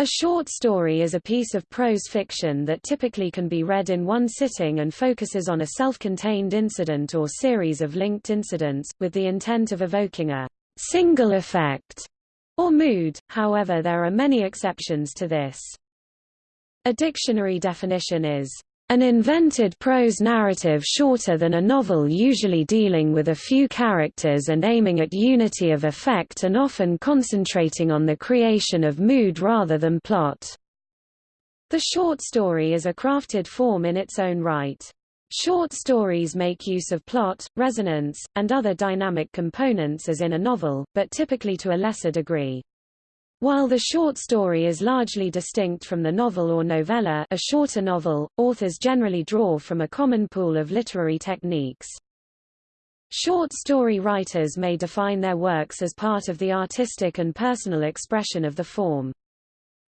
A short story is a piece of prose fiction that typically can be read in one sitting and focuses on a self-contained incident or series of linked incidents, with the intent of evoking a single effect or mood, however there are many exceptions to this. A dictionary definition is an invented prose narrative shorter than a novel usually dealing with a few characters and aiming at unity of effect and often concentrating on the creation of mood rather than plot. The short story is a crafted form in its own right. Short stories make use of plot, resonance, and other dynamic components as in a novel, but typically to a lesser degree. While the short story is largely distinct from the novel or novella a shorter novel, authors generally draw from a common pool of literary techniques. Short story writers may define their works as part of the artistic and personal expression of the form.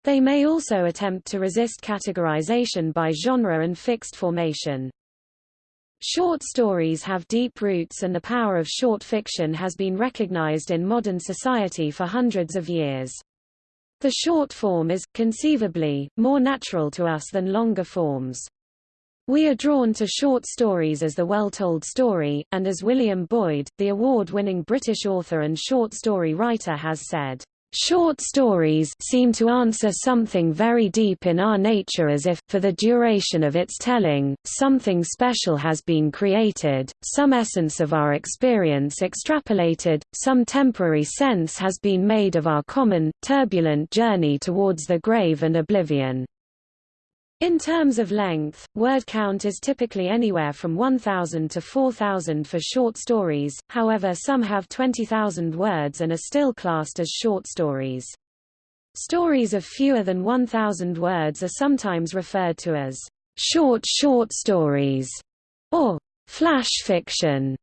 They may also attempt to resist categorization by genre and fixed formation. Short stories have deep roots and the power of short fiction has been recognized in modern society for hundreds of years. The short form is, conceivably, more natural to us than longer forms. We are drawn to short stories as the well-told story, and as William Boyd, the award-winning British author and short story writer has said, Short stories seem to answer something very deep in our nature as if, for the duration of its telling, something special has been created, some essence of our experience extrapolated, some temporary sense has been made of our common, turbulent journey towards the grave and oblivion. In terms of length, word count is typically anywhere from 1,000 to 4,000 for short stories, however some have 20,000 words and are still classed as short stories. Stories of fewer than 1,000 words are sometimes referred to as short short stories or flash fiction.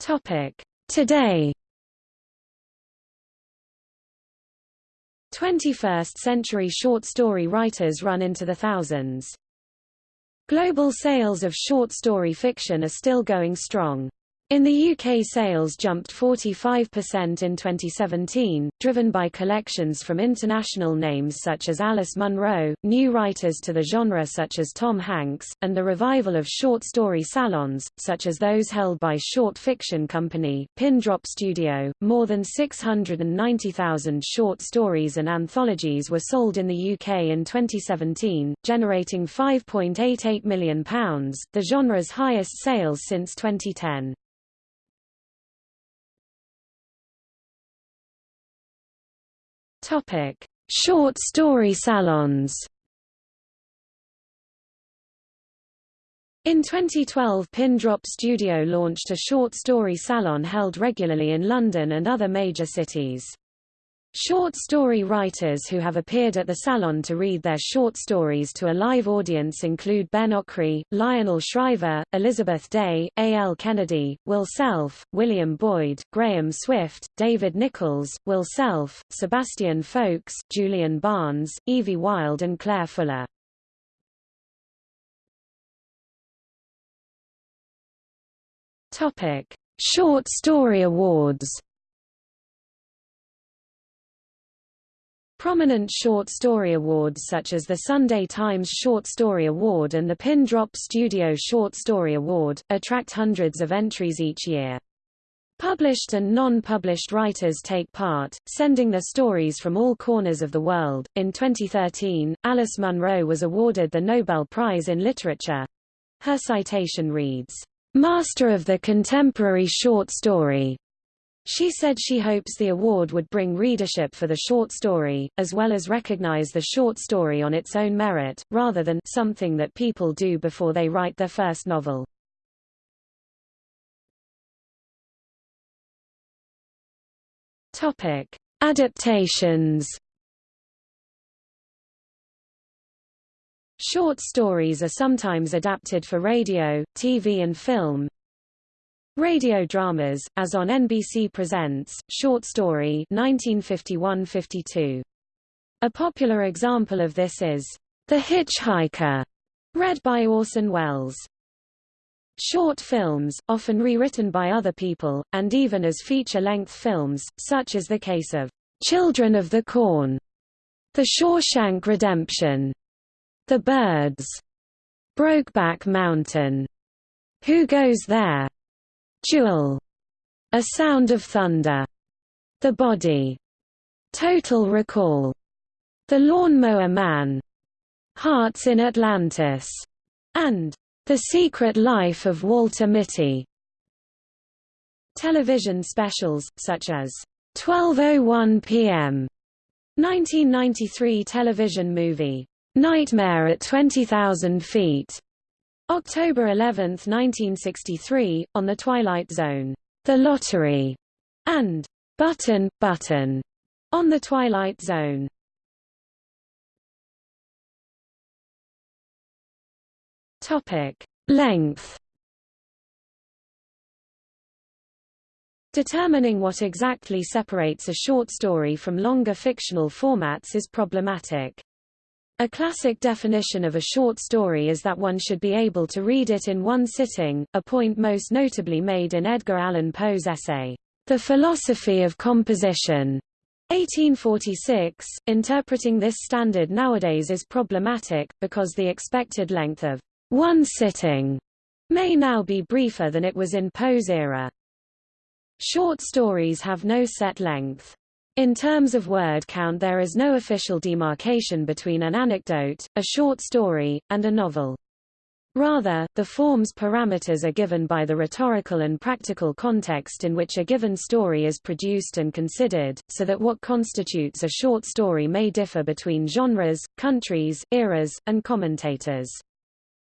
Topic: Today 21st-century short story writers run into the thousands. Global sales of short story fiction are still going strong. In the UK sales jumped 45% in 2017, driven by collections from international names such as Alice Munro, new writers to the genre such as Tom Hanks, and the revival of short story salons, such as those held by short fiction company, Pin Drop Studio. More than 690,000 short stories and anthologies were sold in the UK in 2017, generating £5.88 million, the genre's highest sales since 2010. Topic: Short story salons. In 2012 Pin Drop Studio launched a short story salon held regularly in London and other major cities. Short story writers who have appeared at the salon to read their short stories to a live audience include Ben Okri, Lionel Shriver, Elizabeth Day, A. L. Kennedy, Will Self, William Boyd, Graham Swift, David Nicholls, Will Self, Sebastian Faulks, Julian Barnes, Evie Wyld and Claire Fuller. Short Story Awards Prominent short story awards such as the Sunday Times Short Story Award and the Pin Drop Studio Short Story Award, attract hundreds of entries each year. Published and non-published writers take part, sending their stories from all corners of the world. In 2013, Alice Munro was awarded the Nobel Prize in Literature. Her citation reads, Master of the Contemporary Short Story, she said she hopes the award would bring readership for the short story, as well as recognize the short story on its own merit, rather than something that people do before they write their first novel. Topic: Adaptations. Short stories are sometimes adapted for radio, TV and film, Radio dramas, as on NBC Presents, Short Story 1951–52. A popular example of this is The Hitchhiker, read by Orson Welles. Short films, often rewritten by other people, and even as feature-length films, such as the case of Children of the Corn, The Shawshank Redemption, The Birds, Brokeback Mountain, Who Goes There, Jewel, A Sound of Thunder, The Body, Total Recall, The Lawn-Mower Man, Hearts in Atlantis, and The Secret Life of Walter Mitty. Television specials, such as 12.01 p.m. 1993 television movie, Nightmare at 20,000 Feet, October 11, 1963, on The Twilight Zone, The Lottery, and Button, Button, on The Twilight Zone. Topic. Length Determining what exactly separates a short story from longer fictional formats is problematic. A classic definition of a short story is that one should be able to read it in one sitting, a point most notably made in Edgar Allan Poe's essay, The Philosophy of Composition, 1846. Interpreting this standard nowadays is problematic, because the expected length of one sitting may now be briefer than it was in Poe's era. Short stories have no set length. In terms of word count there is no official demarcation between an anecdote, a short story, and a novel. Rather, the form's parameters are given by the rhetorical and practical context in which a given story is produced and considered, so that what constitutes a short story may differ between genres, countries, eras, and commentators.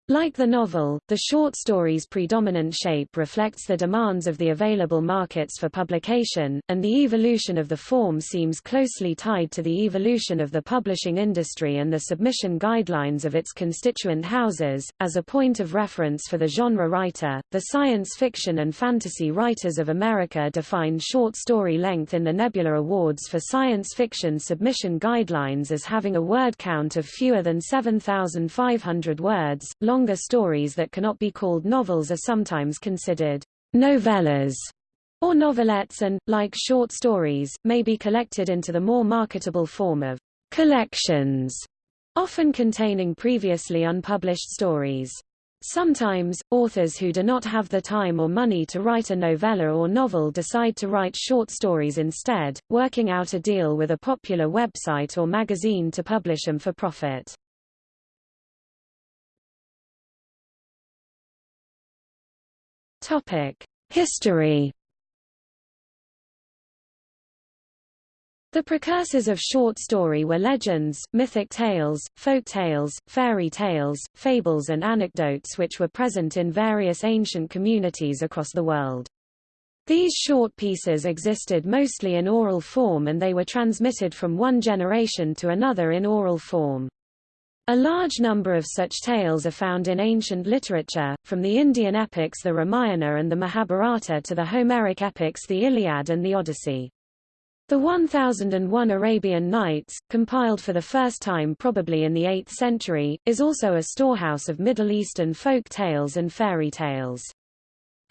Like the novel, the short story's predominant shape reflects the demands of the available markets for publication, and the evolution of the form seems closely tied to the evolution of the publishing industry and the submission guidelines of its constituent houses. As a point of reference for the genre writer, the science fiction and fantasy writers of America defined short story length in the Nebula Awards for Science Fiction submission guidelines as having a word count of fewer than 7,500 words. Longer stories that cannot be called novels are sometimes considered novellas or novelettes and, like short stories, may be collected into the more marketable form of collections, often containing previously unpublished stories. Sometimes, authors who do not have the time or money to write a novella or novel decide to write short stories instead, working out a deal with a popular website or magazine to publish them for profit. History. The precursors of short story were legends, mythic tales, folk tales, fairy tales, fables and anecdotes which were present in various ancient communities across the world. These short pieces existed mostly in oral form and they were transmitted from one generation to another in oral form. A large number of such tales are found in ancient literature, from the Indian epics the Ramayana and the Mahabharata to the Homeric epics the Iliad and the Odyssey. The 1001 Arabian Nights, compiled for the first time probably in the 8th century, is also a storehouse of Middle Eastern folk tales and fairy tales.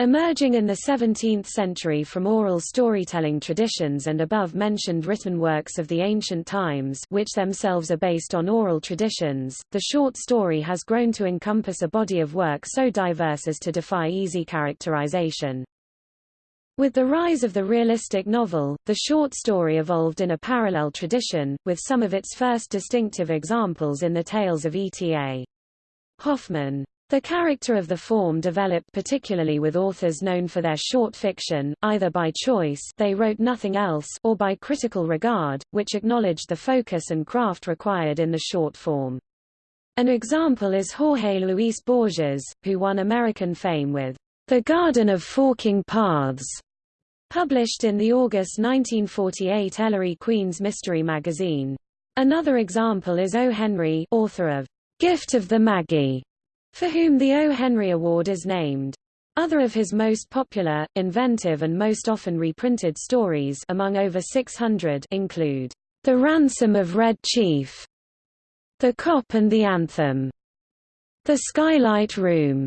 Emerging in the 17th century from oral storytelling traditions and above-mentioned written works of the ancient times which themselves are based on oral traditions, the short story has grown to encompass a body of work so diverse as to defy easy characterization. With the rise of the realistic novel, the short story evolved in a parallel tradition, with some of its first distinctive examples in the tales of E.T.A. Hoffmann. The character of the form developed particularly with authors known for their short fiction, either by choice they wrote nothing else or by critical regard, which acknowledged the focus and craft required in the short form. An example is Jorge Luis Borges, who won American fame with The Garden of Forking Paths, published in the August 1948 Ellery Queen's Mystery magazine. Another example is O. Henry author of Gift of the Magi, for whom the O. Henry Award is named. Other of his most popular, inventive and most often reprinted stories among over 600 include The Ransom of Red Chief, The Cop and the Anthem, The Skylight Room,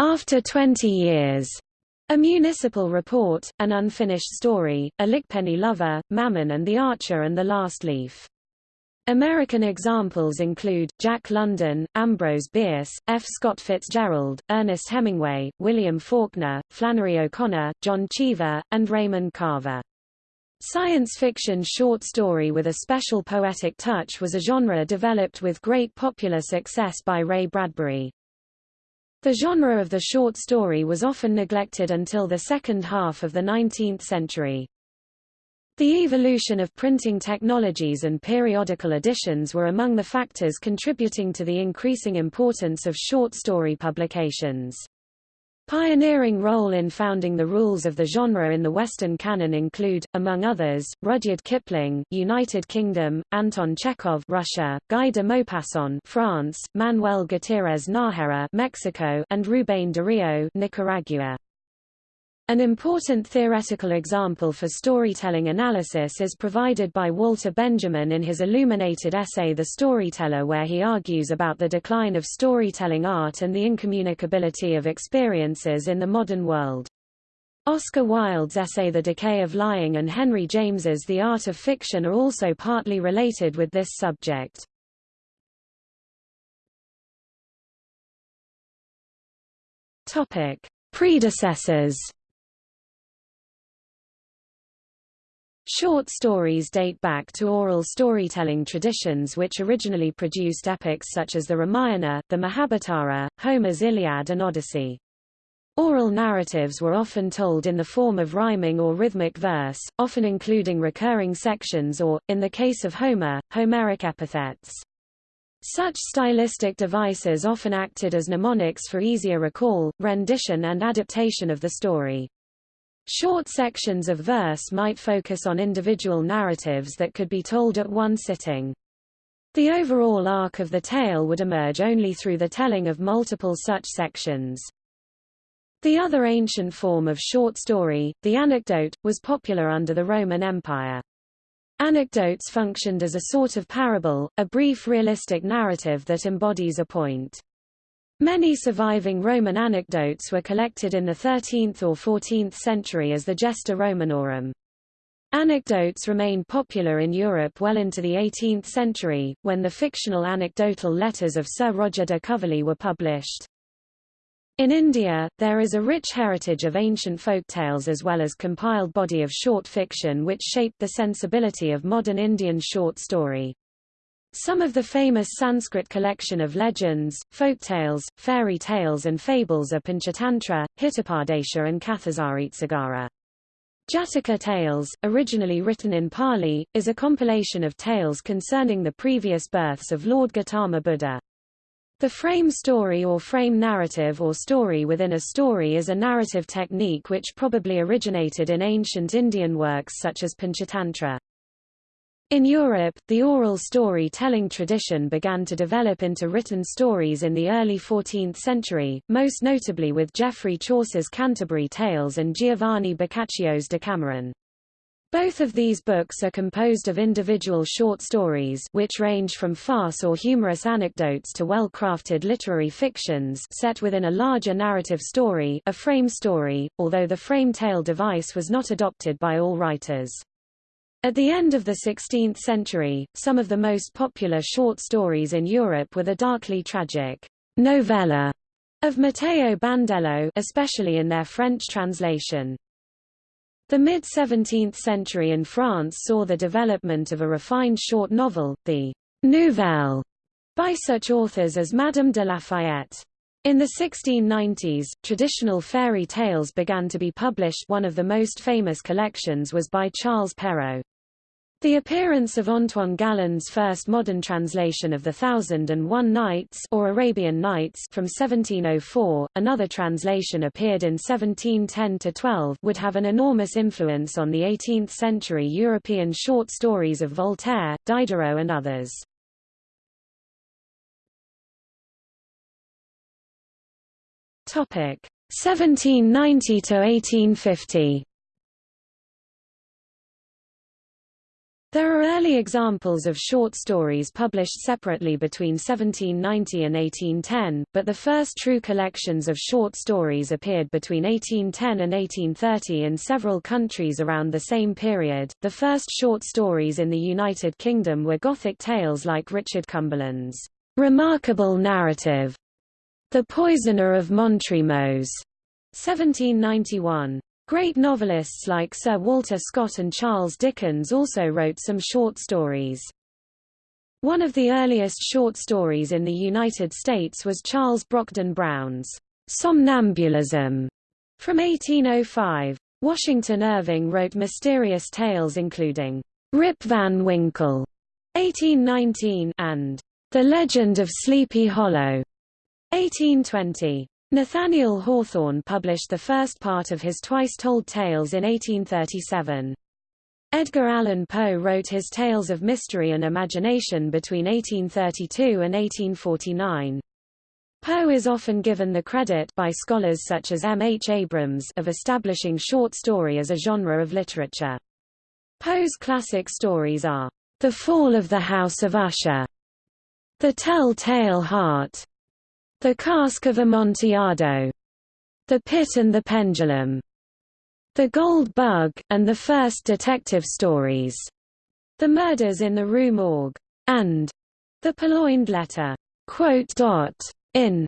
After 20 years, a municipal report, an unfinished story, a Lickpenny lover, Mammon and the Archer and the Last Leaf. American examples include, Jack London, Ambrose Bierce, F. Scott Fitzgerald, Ernest Hemingway, William Faulkner, Flannery O'Connor, John Cheever, and Raymond Carver. Science fiction short story with a special poetic touch was a genre developed with great popular success by Ray Bradbury. The genre of the short story was often neglected until the second half of the 19th century. The evolution of printing technologies and periodical editions were among the factors contributing to the increasing importance of short story publications. Pioneering role in founding the rules of the genre in the Western canon include, among others, Rudyard Kipling, United Kingdom, Anton Chekhov, Russia, Guy de Maupassant, France, Manuel Gutierrez Nájera, Mexico, and Rubén Darío, Nicaragua. An important theoretical example for storytelling analysis is provided by Walter Benjamin in his illuminated essay The Storyteller where he argues about the decline of storytelling art and the incommunicability of experiences in the modern world. Oscar Wilde's essay The Decay of Lying and Henry James's The Art of Fiction are also partly related with this subject. Topic. Predecessors Short stories date back to oral storytelling traditions which originally produced epics such as the Ramayana, the Mahabharata, Homer's Iliad and Odyssey. Oral narratives were often told in the form of rhyming or rhythmic verse, often including recurring sections or, in the case of Homer, Homeric epithets. Such stylistic devices often acted as mnemonics for easier recall, rendition and adaptation of the story. Short sections of verse might focus on individual narratives that could be told at one sitting. The overall arc of the tale would emerge only through the telling of multiple such sections. The other ancient form of short story, the anecdote, was popular under the Roman Empire. Anecdotes functioned as a sort of parable, a brief realistic narrative that embodies a point. Many surviving Roman anecdotes were collected in the 13th or 14th century as the Gesta Romanorum. Anecdotes remained popular in Europe well into the 18th century, when the fictional anecdotal letters of Sir Roger de Coverley were published. In India, there is a rich heritage of ancient folk tales as well as compiled body of short fiction which shaped the sensibility of modern Indian short story. Some of the famous Sanskrit collection of legends, folk tales, fairy tales and fables are Panchatantra, Hitopadesha and Kathasaritsagara. Jataka Tales, originally written in Pali, is a compilation of tales concerning the previous births of Lord Gautama Buddha. The frame story or frame narrative or story within a story is a narrative technique which probably originated in ancient Indian works such as Panchatantra. In Europe, the oral story-telling tradition began to develop into written stories in the early 14th century, most notably with Geoffrey Chaucer's Canterbury Tales and Giovanni Boccaccio's Decameron. Both of these books are composed of individual short stories which range from farce or humorous anecdotes to well-crafted literary fictions set within a larger narrative story a frame story, although the frame tale device was not adopted by all writers. At the end of the 16th century, some of the most popular short stories in Europe were the darkly tragic novella of Matteo Bandello especially in their French translation. The mid-17th century in France saw the development of a refined short novel, the nouvelle, by such authors as Madame de Lafayette. In the 1690s, traditional fairy tales began to be published one of the most famous collections was by Charles Perrault. The appearance of Antoine Galland's first modern translation of The Thousand and One Nights or Arabian Nights from 1704, another translation appeared in 1710-12 would have an enormous influence on the 18th-century European short stories of Voltaire, Diderot and others. Topic 1790 to 1850. There are early examples of short stories published separately between 1790 and 1810, but the first true collections of short stories appeared between 1810 and 1830 in several countries around the same period. The first short stories in the United Kingdom were Gothic tales like Richard Cumberland's remarkable narrative, The Poisoner of Montremos, 1791. Great novelists like Sir Walter Scott and Charles Dickens also wrote some short stories. One of the earliest short stories in the United States was Charles Brockden Brown's Somnambulism from 1805. Washington Irving wrote mysterious tales including Rip Van Winkle 1819 and The Legend of Sleepy Hollow 1820. Nathaniel Hawthorne published the first part of his Twice-Told Tales in 1837. Edgar Allan Poe wrote his Tales of Mystery and Imagination between 1832 and 1849. Poe is often given the credit by scholars such as M. H. Abrams of establishing short story as a genre of literature. Poe's classic stories are The Fall of the House of Usher, The Tell-Tale Heart, the Cask of Amontillado, The Pit and the Pendulum, The Gold Bug, and the first detective stories, The Murders in the Rue Morgue, and The Purloined Letter. In.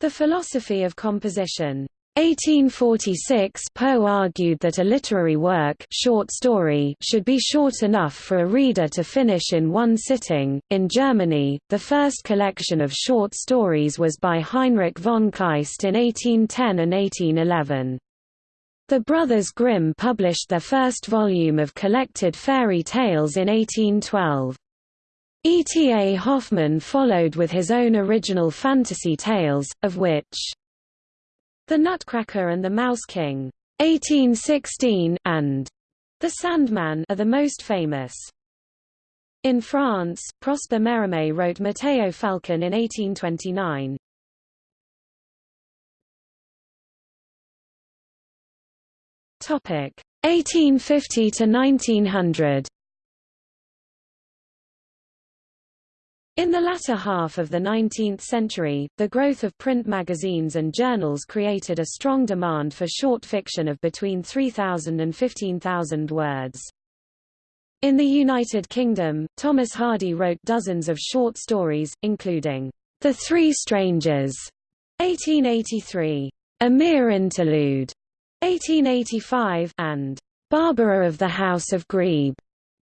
The Philosophy of Composition 1846 Poe argued that a literary work short story should be short enough for a reader to finish in one sitting. In Germany, the first collection of short stories was by Heinrich von Kleist in 1810 and 1811. The brothers Grimm published their first volume of collected fairy tales in 1812. E. T. A. Hoffmann followed with his own original fantasy tales, of which the Nutcracker and the Mouse King 1816, and The Sandman are the most famous. In France, Prosper Mérimée wrote Matteo Falcon in 1829. Topic 1850 to 1900. In the latter half of the 19th century, the growth of print magazines and journals created a strong demand for short fiction of between 3,000 and 15,000 words. In the United Kingdom, Thomas Hardy wrote dozens of short stories, including The Three Strangers, 1883, A Mere Interlude, 1885, and Barbara of the House of Grebe,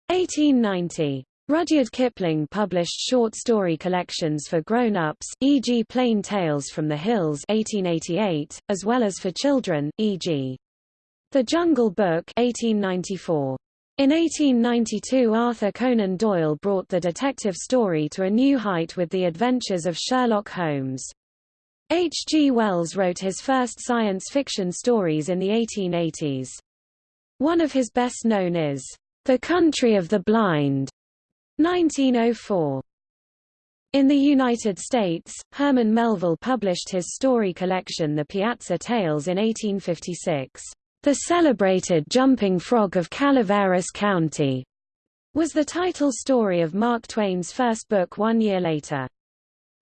1890. Rudyard Kipling published short story collections for grown-ups, e.g. Plain Tales from the Hills 1888, as well as for children, e.g. The Jungle Book 1894. In 1892 Arthur Conan Doyle brought the detective story to a new height with The Adventures of Sherlock Holmes. H. G. Wells wrote his first science fiction stories in the 1880s. One of his best known is, The Country of the Blind, 1904. In the United States, Herman Melville published his story collection The Piazza Tales in 1856. The Celebrated Jumping Frog of Calaveras County was the title story of Mark Twain's first book one year later.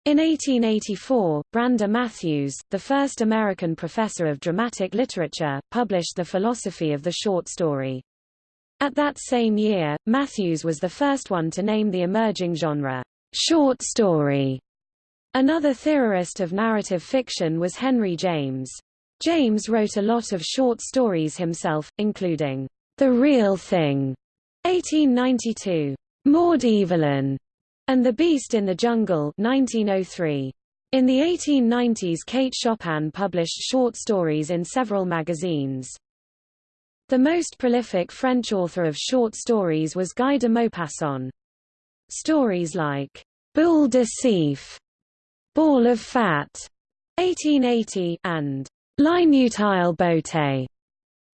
In 1884, Brander Matthews, the first American professor of dramatic literature, published The Philosophy of the Short Story. At that same year, Matthews was the first one to name the emerging genre, short story. Another theorist of narrative fiction was Henry James. James wrote a lot of short stories himself, including The Real Thing, 1892, Maud Evelyn, and The Beast in the Jungle, 1903. In the 1890s Kate Chopin published short stories in several magazines. The most prolific French author of short stories was Guy de Maupassant. Stories like Boule de Suif, Ball of Fat, 1880, and L'inutile beauté,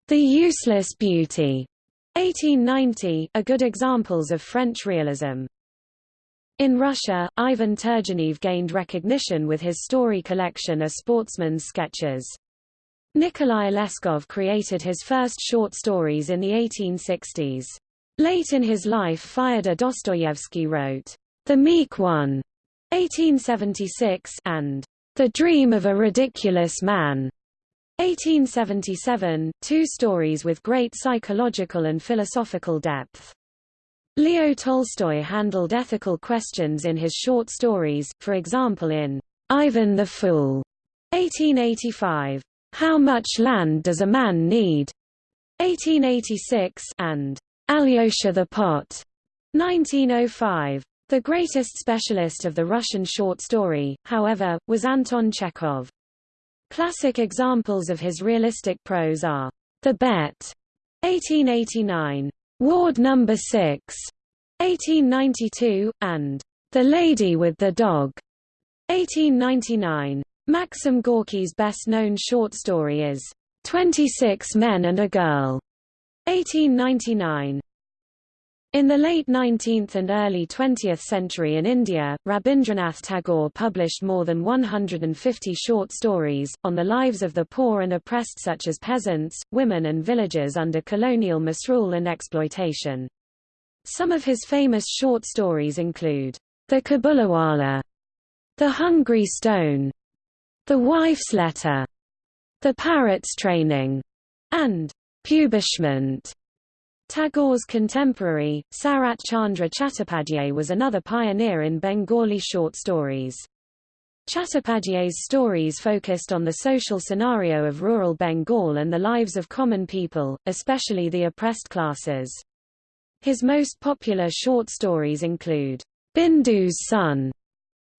The Useless Beauty, 1890, are good examples of French realism. In Russia, Ivan Turgenev gained recognition with his story collection A Sportsman's Sketches. Nikolai Leskov created his first short stories in the 1860s. Late in his life Fyodor Dostoevsky wrote, The Meek One, 1876, and The Dream of a Ridiculous Man, 1877, two stories with great psychological and philosophical depth. Leo Tolstoy handled ethical questions in his short stories, for example in Ivan the Fool, 1885, How Much Land Does a Man Need? 1886, and Alyosha the Pot, 1905. The greatest specialist of the Russian short story, however, was Anton Chekhov. Classic examples of his realistic prose are The Bet, 1889, Ward Number 6, 1892, and The Lady with the Dog, 1899. Maxim Gorky's best-known short story is Twenty-Six Men and a Girl, 1899. In the late 19th and early 20th century in India, Rabindranath Tagore published more than 150 short stories, on the lives of the poor and oppressed such as peasants, women and villagers under colonial misrule and exploitation. Some of his famous short stories include, The Kabuliwala, The Hungry Stone, The Wife's Letter, The Parrot's Training, and Punishment. Tagore's contemporary, Sarat Chandra Chattopadhyay was another pioneer in Bengali short stories. Chattopadhyay's stories focused on the social scenario of rural Bengal and the lives of common people, especially the oppressed classes. His most popular short stories include Bindu's Son,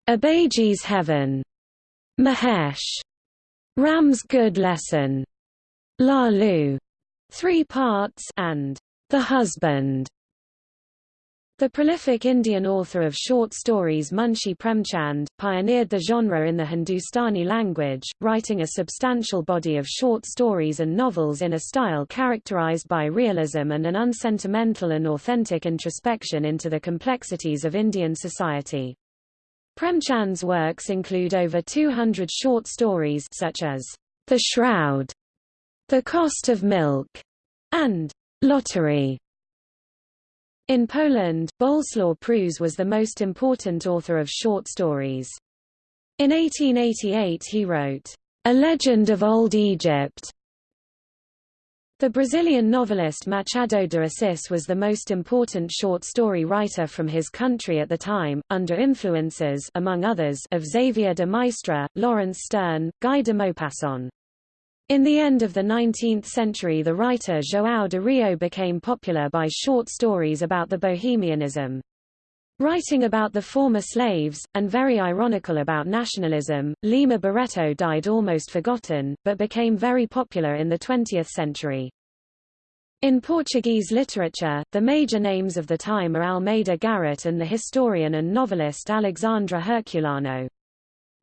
Abhagi's Heaven, Mahesh, Ram's Good Lesson, Lalu, three parts, and the Husband. The prolific Indian author of short stories Munshi Premchand, pioneered the genre in the Hindustani language, writing a substantial body of short stories and novels in a style characterized by realism and an unsentimental and authentic introspection into the complexities of Indian society. Premchand's works include over 200 short stories such as The Shroud, The Cost of Milk, and Lottery. In Poland, Bolesław Prus was the most important author of short stories. In 1888 he wrote, A Legend of Old Egypt. The Brazilian novelist Machado de Assis was the most important short story writer from his country at the time, under influences among others of Xavier de Maistre, Laurence Sterne, Guy de Maupassant. In the end of the 19th century the writer João do Rio became popular by short stories about the bohemianism. Writing about the former slaves, and very ironical about nationalism, Lima Barreto died almost forgotten, but became very popular in the 20th century. In Portuguese literature, the major names of the time are Almeida Garrett and the historian and novelist Alexandre Herculano.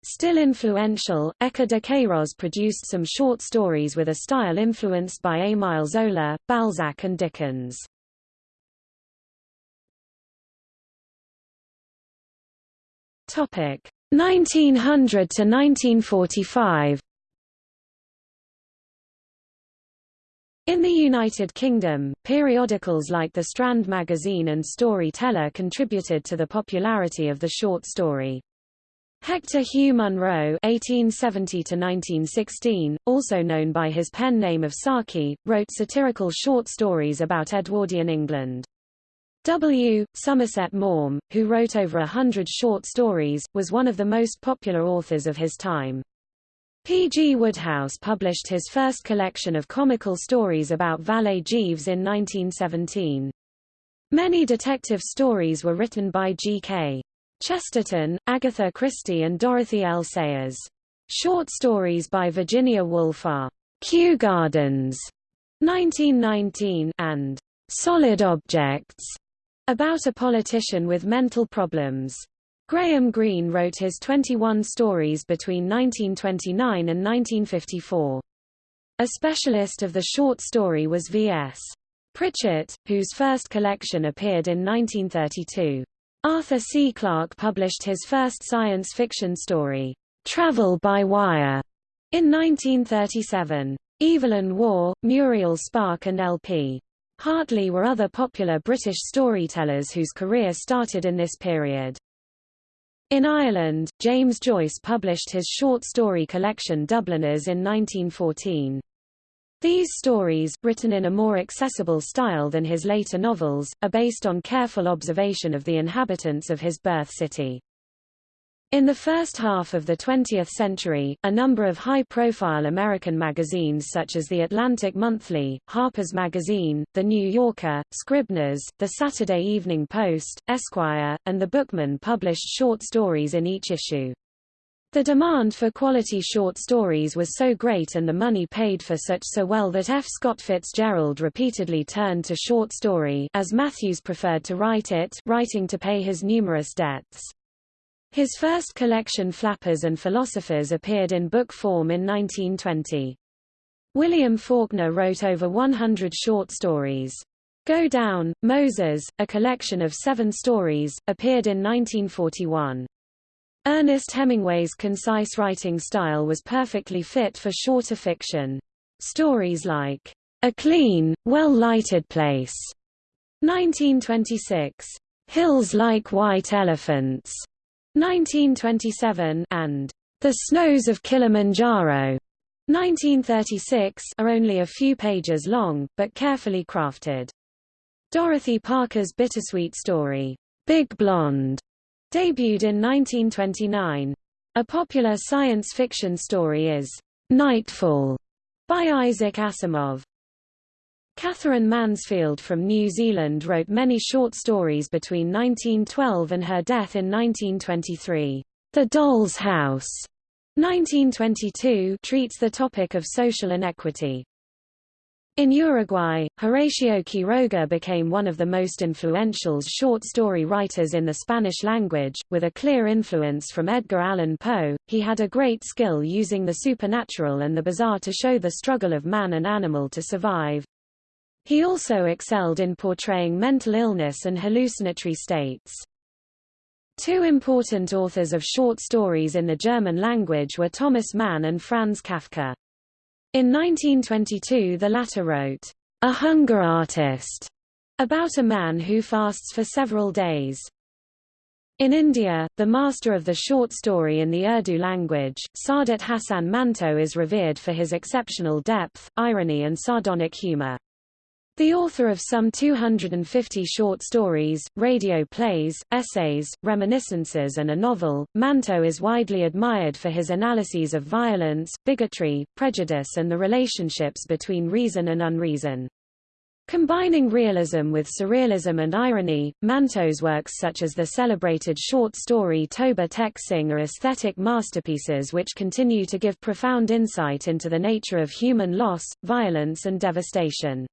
Still influential, Eça de Queiroz produced some short stories with a style influenced by Émile Zola, Balzac and Dickens. Topic 1900 to 1945. In the United Kingdom, periodicals like The Strand magazine and Story-Teller contributed to the popularity of the short story. Hector Hugh Munro (1870–1916), also known by his pen name of Saki, wrote satirical short stories about Edwardian England. W. Somerset Maugham, who wrote over a hundred short stories, was one of the most popular authors of his time. P. G. Wodehouse published his first collection of comical stories about Valet Jeeves in 1917. Many detective stories were written by G. K. Chesterton, Agatha Christie and Dorothy L. Sayers. Short stories by Virginia Woolf are Kew Gardens, 1919, and Solid Objects, about a politician with mental problems. Graham Greene wrote his 21 stories between 1929 and 1954. A specialist of the short story was V.S. Pritchett, whose first collection appeared in 1932. Arthur C. Clarke published his first science fiction story, Travel by Wire, in 1937. Evelyn Waugh, Muriel Spark and L.P. Hartley were other popular British storytellers whose career started in this period. In Ireland, James Joyce published his short story collection Dubliners in 1914. These stories, written in a more accessible style than his later novels, are based on careful observation of the inhabitants of his birth city. In the first half of the 20th century, a number of high-profile American magazines such as The Atlantic Monthly, Harper's Magazine, The New Yorker, Scribner's, The Saturday Evening Post, Esquire, and The Bookman published short stories in each issue. The demand for quality short stories was so great and the money paid for such so well that F. Scott Fitzgerald repeatedly turned to short story as Matthews preferred to write it, writing to pay his numerous debts. His first collection Flappers and Philosophers appeared in book form in 1920. William Faulkner wrote over 100 short stories. Go Down, Moses, a collection of seven stories, appeared in 1941. Ernest Hemingway's concise writing style was perfectly fit for shorter fiction. Stories like, A Clean, Well-Lighted Place, 1926, Hills Like White Elephants, 1927 and The Snows of Kilimanjaro 1936 are only a few pages long, but carefully crafted. Dorothy Parker's bittersweet story, Big Blonde, debuted in 1929. A popular science fiction story is Nightfall by Isaac Asimov. Katherine Mansfield from New Zealand wrote many short stories between 1912 and her death in 1923. The Doll's House 1922 treats the topic of social inequity. In Uruguay, Horacio Quiroga became one of the most influential short story writers in the Spanish language, with a clear influence from Edgar Allan Poe. He had a great skill using the supernatural and the bizarre to show the struggle of man and animal to survive. He also excelled in portraying mental illness and hallucinatory states. Two important authors of short stories in the German language were Thomas Mann and Franz Kafka. In 1922 the latter wrote, A Hunger Artist, about a man who fasts for several days. In India, the master of the short story in the Urdu language, Saadat Hasan Manto is revered for his exceptional depth, irony and sardonic humor. The author of some 250 short stories, radio plays, essays, reminiscences and a novel, Manto is widely admired for his analyses of violence, bigotry, prejudice and the relationships between reason and unreason. Combining realism with surrealism and irony, Manto's works such as the celebrated short story Toba Tek Singh are aesthetic masterpieces which continue to give profound insight into the nature of human loss, violence and devastation.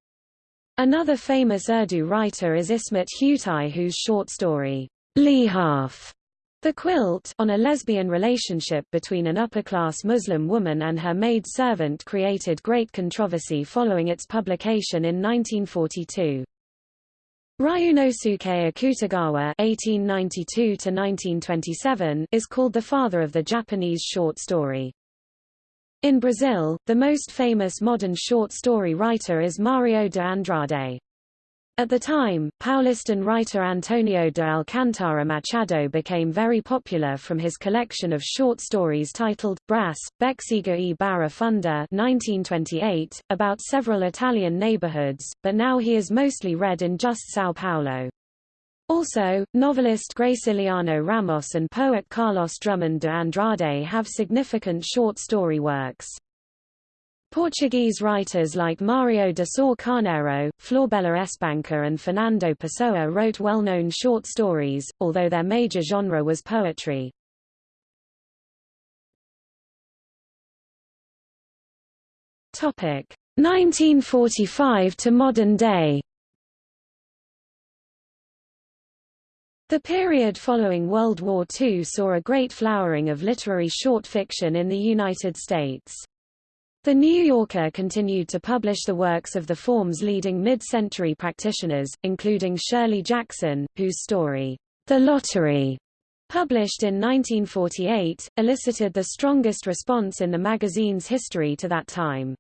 Another famous Urdu writer is Ismat Chughtai whose short story, Lihaf, the quilt, on a lesbian relationship between an upper-class Muslim woman and her maid-servant created great controversy following its publication in 1942. Ryunosuke Akutagawa (1892–1927) is called the father of the Japanese short story. In Brazil, the most famous modern short story writer is Mario de Andrade. At the time, Paulistan writer Antonio de Alcantara Machado became very popular from his collection of short stories titled, Brás, Bexiga e Barra Funda 1928, about several Italian neighborhoods, but now he is mostly read in just São Paulo. Also, novelist Graciliano Ramos and poet Carlos Drummond de Andrade have significant short story works. Portuguese writers like Mario de Sá Carneiro, Florbela Espanca and Fernando Pessoa wrote well-known short stories, although their major genre was poetry. Topic 1945 to modern day The period following World War II saw a great flowering of literary short fiction in the United States. The New Yorker continued to publish the works of the form's leading mid-century practitioners, including Shirley Jackson, whose story, The Lottery, published in 1948, elicited the strongest response in the magazine's history to that time.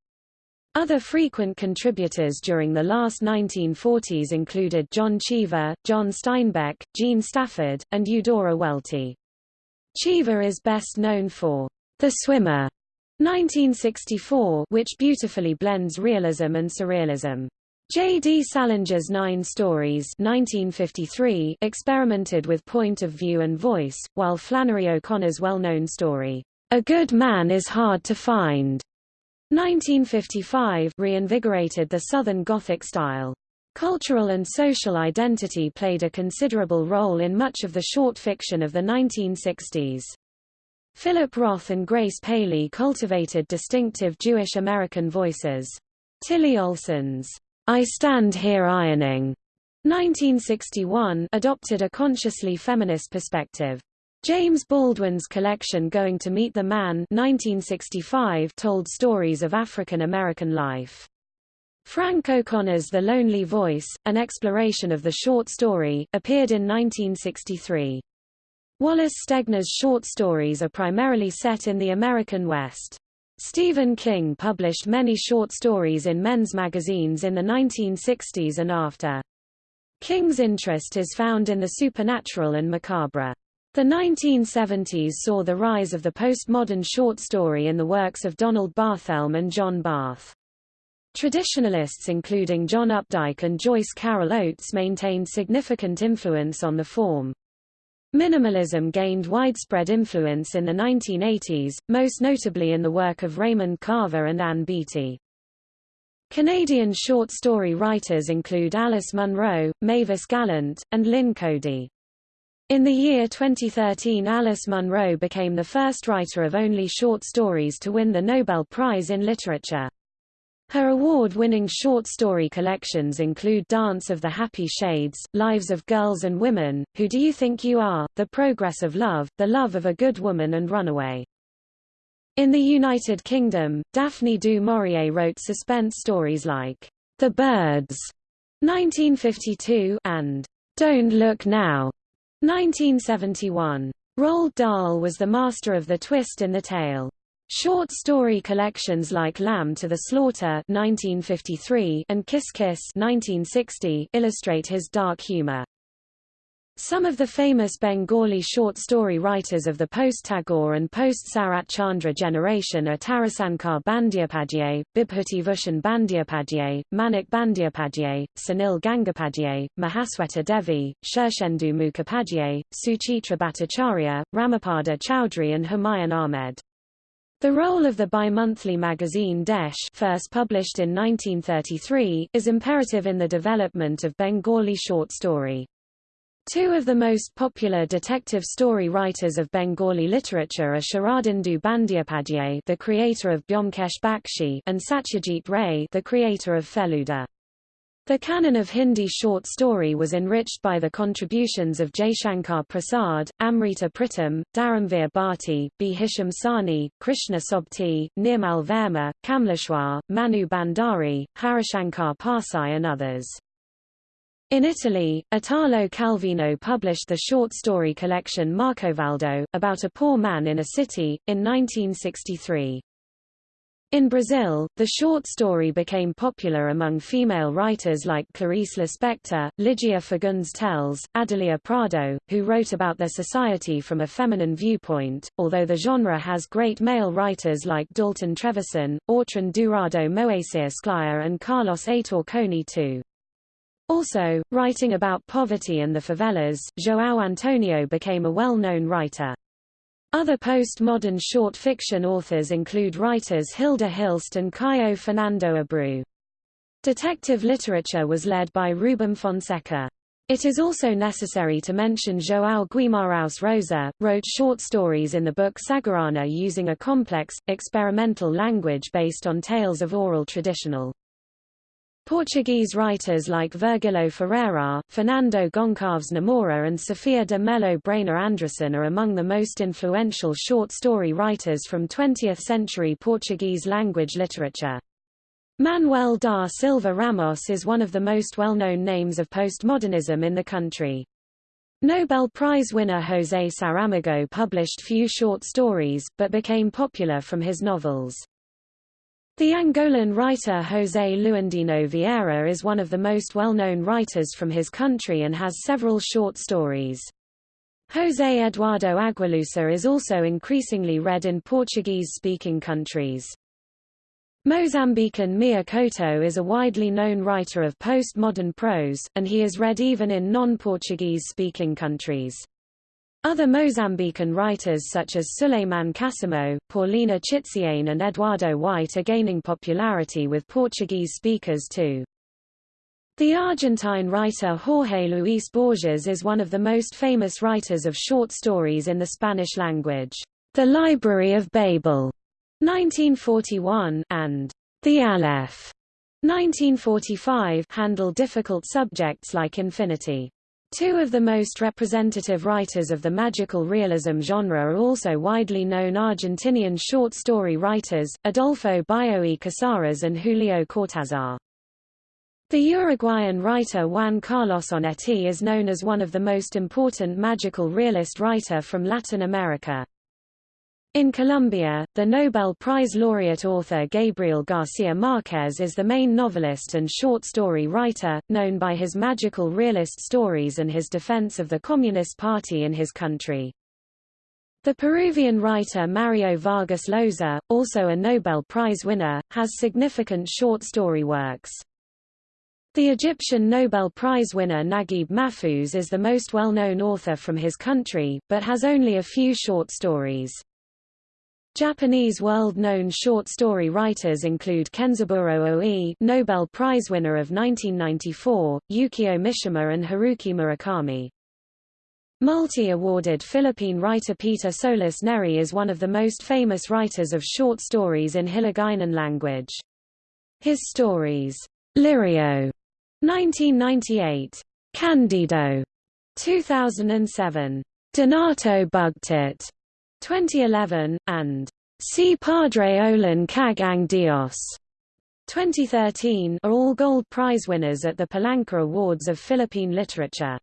Other frequent contributors during the last 1940s included John Cheever, John Steinbeck, Jean Stafford, and Eudora Welty. Cheever is best known for The Swimmer, 1964, which beautifully blends realism and surrealism. J. D. Salinger's Nine Stories 1953 experimented with point of view and voice, while Flannery O'Connor's well-known story, A Good Man is Hard to Find, 1955 reinvigorated the Southern Gothic style. Cultural and social identity played a considerable role in much of the short fiction of the 1960s. Philip Roth and Grace Paley cultivated distinctive Jewish American voices. Tillie Olsen's I Stand Here Ironing 1961 adopted a consciously feminist perspective. James Baldwin's collection Going to Meet the Man 1965 told stories of African American life. Frank O'Connor's The Lonely Voice, an exploration of the short story, appeared in 1963. Wallace Stegner's short stories are primarily set in the American West. Stephen King published many short stories in men's magazines in the 1960s and after. King's interest is found in the supernatural and macabre. The 1970s saw the rise of the postmodern short story in the works of Donald Barthelme and John Barth. Traditionalists including John Updike and Joyce Carol Oates maintained significant influence on the form. Minimalism gained widespread influence in the 1980s, most notably in the work of Raymond Carver and Ann Beattie. Canadian short story writers include Alice Munro, Mavis Gallant, and Lynn Coady. In the year 2013 Alice Munro became the first writer of only short stories to win the Nobel Prize in Literature. Her award-winning short story collections include Dance of the Happy Shades, Lives of Girls and Women, Who Do You Think You Are, The Progress of Love, The Love of a Good Woman and Runaway. In the United Kingdom, Daphne du Maurier wrote suspense stories like The Birds 1952 and Don't Look Now 1971. Roald Dahl was the master of the twist in the tale. Short story collections like Lamb to the Slaughter 1953 and Kiss Kiss 1960 illustrate his dark humor. Some of the famous Bengali short story writers of the post-Tagore and post-Sarat Chandra generation are Tarasankar Bandyopadhyay, Bibhuti Bhushan Bandyopadhyay, Manik Bandyopadhyay, Sunil Gangopadhyay, Mahasweta Devi, Shirshendu Mukhopadhyay, Suchitra Bhattacharya, Ramapada Chowdhury and Humayun Ahmed. The role of the bi-monthly magazine Desh first published in 1933, is imperative in the development of Bengali short story. Two of the most popular detective story writers of Bengali literature are Sharadindu Bandyopadhyay the creator of Byomkesh Bakshi and Satyajit Ray the creator of Feluda. The canon of Hindi short story was enriched by the contributions of Jaishankar Prasad, Amrita Pritam, Dharamveer Bharti, Bhisham Sahni, Krishna Sobti, Nirmal Verma, Kamleshwar, Mannu Bhandari, Harishankar Parsai and others. In Italy, Italo Calvino published the short story collection Marcovaldo, about a poor man in a city, in 1963. In Brazil, the short story became popular among female writers like Clarice Lispector, Lygia Fagundes Telles, Adelia Prado, who wrote about their society from a feminine viewpoint, although the genre has great male writers like Dalton Trevisan, Autran Dourado Moacyr Scliar and Carlos Heitor Cony too. Also, writing about poverty and the favelas, João Antonio became a well-known writer. Other postmodern short fiction authors include writers Hilda Hilst and Caio Fernando Abreu. Detective literature was led by Rubem Fonseca. It is also necessary to mention João Guimarães Rosa, wrote short stories in the book Sagarana using a complex, experimental language based on tales of oral traditional. Portuguese writers like Vergílio Ferreira, Fernando Goncalves Namora and Sophia de Mello Breyner Andresen are among the most influential short story writers from 20th-century Portuguese language literature. Manuel da Silva Ramos is one of the most well-known names of postmodernism in the country. Nobel Prize winner José Saramago published few short stories, but became popular from his novels. The Angolan writer José Luandino Vieira is one of the most well-known writers from his country and has several short stories. José Eduardo Agualusa is also increasingly read in Portuguese-speaking countries. Mozambican Mia is a widely known writer of postmodern prose, and he is read even in non-Portuguese speaking countries. Other Mozambican writers such as Suleiman Cassamo, Paulina Chiziane and Eduardo White are gaining popularity with Portuguese speakers too. The Argentine writer Jorge Luis Borges is one of the most famous writers of short stories in the Spanish language. The Library of Babel, 1941, and The Aleph, 1945, handle difficult subjects like infinity. Two of the most representative writers of the magical realism genre are also widely known Argentinian short story writers, Adolfo Bioy Casares and Julio Cortázar. The Uruguayan writer Juan Carlos Onetti is known as one of the most important magical realist writer from Latin America. In Colombia, the Nobel Prize laureate author Gabriel García Márquez is the main novelist and short story writer, known by his magical realist stories and his defense of the Communist Party in his country. The Peruvian writer Mario Vargas Llosa, also a Nobel Prize winner, has significant short story works. The Egyptian Nobel Prize winner Naguib Mahfouz is the most well-known author from his country, but has only a few short stories. Japanese world-known short story writers include Kenzaburo Oe Nobel Prize winner of 1994, Yukio Mishima and Haruki Murakami. Multi-awarded Philippine writer Peter Solis Nery is one of the most famous writers of short stories in Hiligaynon language. His stories, Lirio, 1998, Candido, 2007, Donato Bugtit, 2011, and Si Padre Olan Kag Ang Dios 2013 are all Gold Prize winners at the Palanca Awards of Philippine Literature.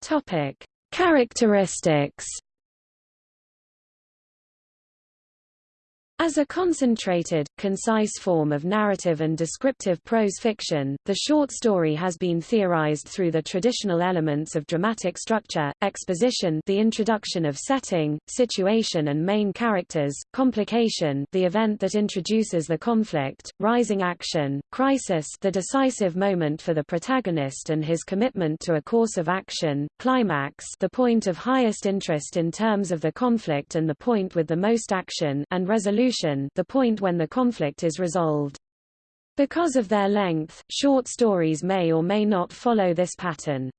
Topic: Characteristics As a concentrated, concise form of narrative and descriptive prose fiction, the short story has been theorized through the traditional elements of dramatic structure, exposition the introduction of setting, situation and main characters, complication the event that introduces the conflict, rising action, crisis the decisive moment for the protagonist and his commitment to a course of action, climax the point of highest interest in terms of the conflict and the point with the most action, and resolution resolution the point when the conflict is resolved. Because of their length, short stories may or may not follow this pattern.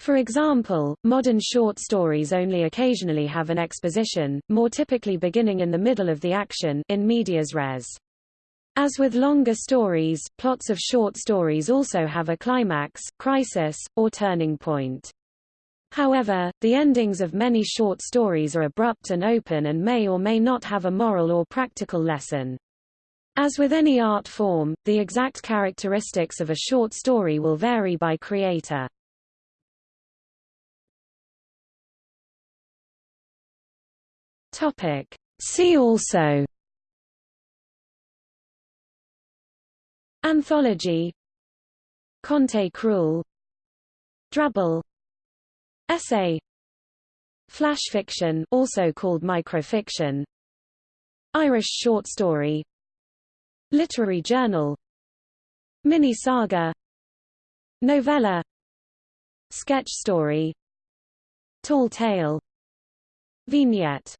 For example, modern short stories only occasionally have an exposition, more typically beginning in the middle of the action in medias res. As with longer stories, plots of short stories also have a climax, crisis, or turning point. However, the endings of many short stories are abrupt and open and may or may not have a moral or practical lesson. As with any art form, the exact characteristics of a short story will vary by creator. Topic. See also Anthology Conte Cruel Drabble Essay. Flash fiction also called microfiction. Irish short story. Literary journal. Mini-saga Novella. Sketch story. Tall tale. Vignette